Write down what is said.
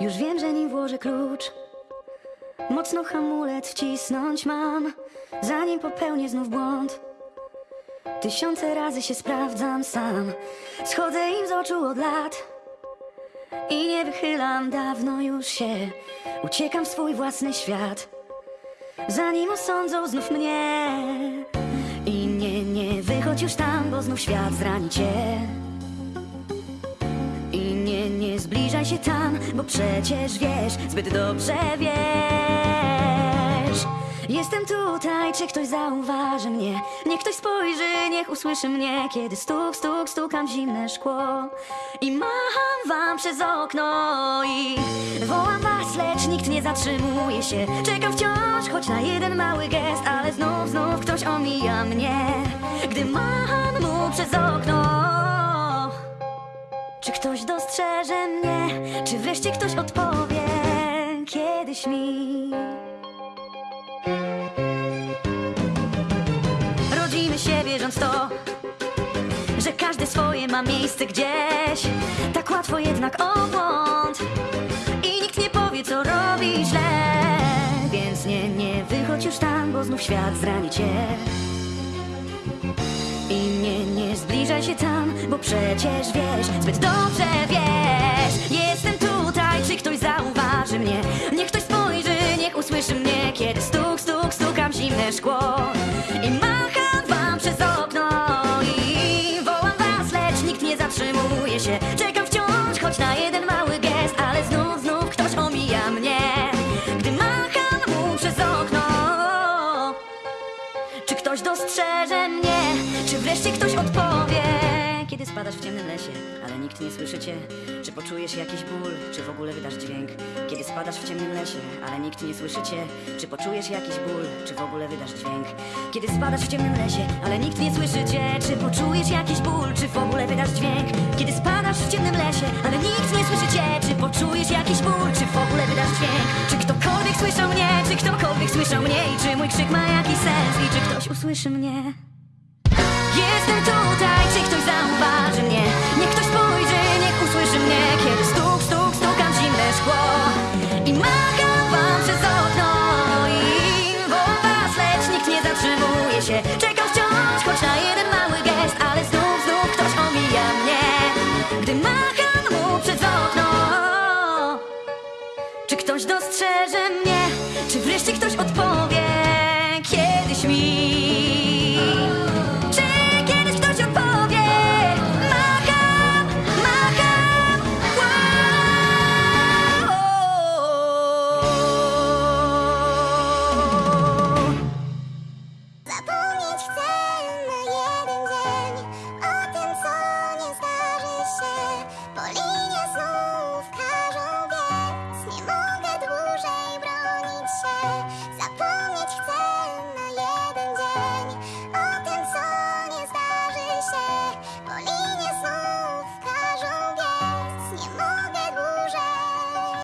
Już wiem, że nim włożę klucz. Mocno hamulec wcisnąć mam Zanim popełnię znów błąd. Tysiące razy się sprawdzam sam Schodzę im z oczu od lat. I nie wychylam dawno już się Uciekam w swój własny świat. Zanim osądzą znów mnie. I nie, nie wychodź już tam, bo znów świat zrani cię zbliżaj się tam, bo przecież wiesz, zbyt dobrze wiesz. Jestem tutaj, czy ktoś zauważy mnie? Niech ktoś spojrzy, niech usłyszy mnie Kiedy stuk, stuk, stukam zimne szkło. I macham wam przez okno I wołam was, lecz nikt nie zatrzymuje się. Czekam wciąż, choć na jeden mały gest Ale znów, znów ktoś omija mnie. Gdy macham mu przez okno czy ktoś mnie? Czy wreszcie ktoś odpowie kiedyś mi? Rodzimy się wierząc to, że każde swoje ma miejsce gdzieś. Tak łatwo jednak o i nikt nie powie, co robi źle. Więc nie, nie wychodź już tam, bo znów świat zrani cię. Zbliżaj się tam, bo przecież wiesz, zbyt dobrze wiesz. Jestem tutaj, czy ktoś zauważy mnie? Niech ktoś spojrzy, niech usłyszy mnie Kiedy stuk, stuk, stukam zimne szkło. I macham wam przez okno I wołam was, lecz nikt nie zatrzymuje się. Czekam wciąż, choć na jeden mały gest Ale znów, znów ktoś omija mnie. Gdy macham mu przez okno czy ktoś dostrzeże mnie? Czy wreszcie ktoś odpowie? Kiedy spadasz w ciemnym lesie, ale nikt nie słyszy cię Czy poczujesz jakiś ból, czy w ogóle wydasz dźwięk? Kiedy spadasz w ciemnym lesie, ale nikt nie słyszy cię Czy poczujesz jakiś ból, czy w ogóle wydasz dźwięk? Kiedy spadasz w ciemnym lesie, ale nikt nie słyszy cię Czy poczujesz jakiś ból, czy w ogóle wydasz dźwięk? Kiedy spadasz w ciemnym lesie, ale nikt nie słyszy cię Czy poczujesz jakiś ból, czy w ogóle wydasz dźwięk? Czy ktokolwiek słyszał mnie, czy ktokolwiek słyszał mnie I czy mój krzyk ma jakiś sens i czy ktoś usłyszy mnie? Dostrzeże mnie? Czy wreszcie ktoś odpowie kiedyś mi?